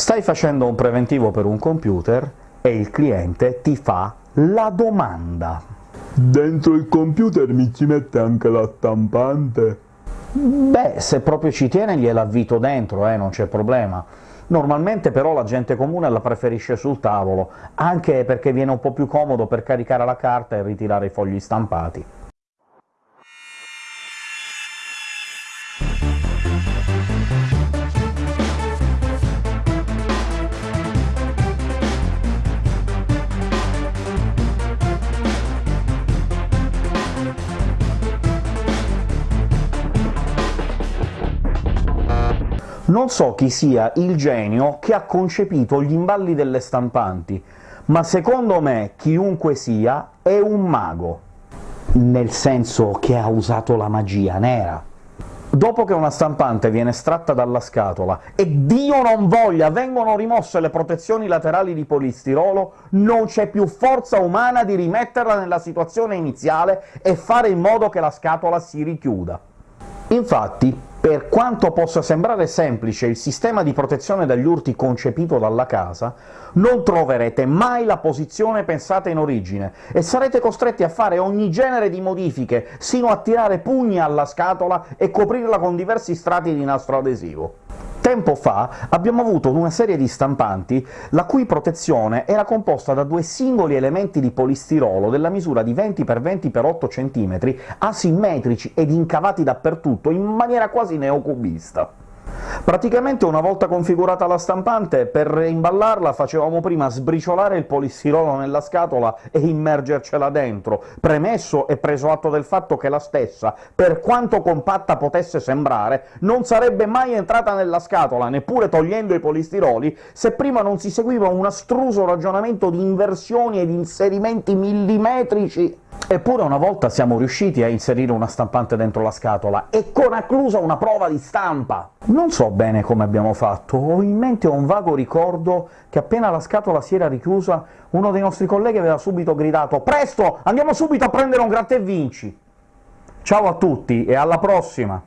Stai facendo un preventivo per un computer e il cliente ti fa la domanda. Dentro il computer mi ci mette anche la stampante? Beh, se proprio ci tiene gliela avvito dentro, eh, non c'è problema. Normalmente però la gente comune la preferisce sul tavolo, anche perché viene un po' più comodo per caricare la carta e ritirare i fogli stampati. Non so chi sia il genio che ha concepito gli imballi delle stampanti, ma secondo me chiunque sia è un mago, nel senso che ha usato la magia nera. Dopo che una stampante viene estratta dalla scatola e Dio non voglia vengono rimosse le protezioni laterali di polistirolo, non c'è più forza umana di rimetterla nella situazione iniziale e fare in modo che la scatola si richiuda. Infatti, per quanto possa sembrare semplice il sistema di protezione dagli urti concepito dalla casa, non troverete mai la posizione pensata in origine, e sarete costretti a fare ogni genere di modifiche, sino a tirare pugni alla scatola e coprirla con diversi strati di nastro adesivo. Tempo fa abbiamo avuto una serie di stampanti la cui protezione era composta da due singoli elementi di polistirolo della misura di 20 x 20 x 8 cm, asimmetrici ed incavati dappertutto, in maniera quasi neocubista. Praticamente una volta configurata la stampante, per imballarla facevamo prima sbriciolare il polistirolo nella scatola e immergercela dentro, premesso e preso atto del fatto che la stessa, per quanto compatta potesse sembrare, non sarebbe mai entrata nella scatola, neppure togliendo i polistiroli, se prima non si seguiva un astruso ragionamento di inversioni ed inserimenti millimetrici Eppure una volta siamo riusciti a inserire una stampante dentro la scatola, e con acclusa una prova di stampa! Non so bene come abbiamo fatto, ho in mente un vago ricordo che appena la scatola si era richiusa uno dei nostri colleghi aveva subito gridato «Presto! Andiamo subito a prendere un gratta e vinci!» Ciao a tutti e alla prossima!